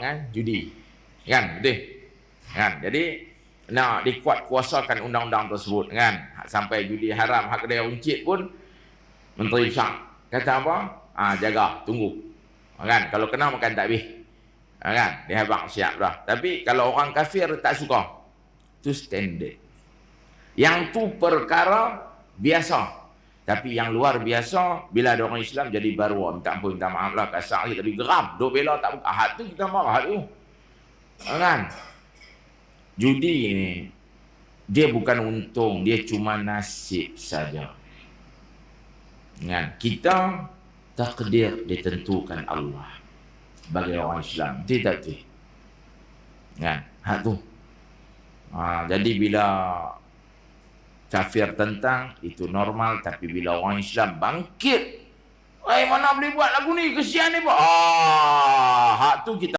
kan judi. Kan? Betul? Kan? Jadi nak dikuat kuasakan undang-undang tersebut kan? Sampai judi haram hak kedai uncit pun menteri besar kata apa? Ah jaga tunggu. Kan? Kalau kena makan tak habis. Kan? Dia habaq siap dah. Tapi kalau orang kafir tak suka tu standard. Yang tu perkara biasa tapi yang luar biasa bila ada orang Islam jadi baru minta ampun minta maaf lah kasar tapi geram. Duk bela tak buka hat tu kita marah tu. Kan? Judi ni dia bukan untung dia cuma nasib saja. Kan? Kita takdir ditentukan Allah bagi orang Islam. Tidak tu kan? Hak tu. Ha, jadi bila kafir tentang itu normal. Tapi bila orang Islam bangkit Eh mana boleh buat lagu ni? Kesian ni ah hak tu kita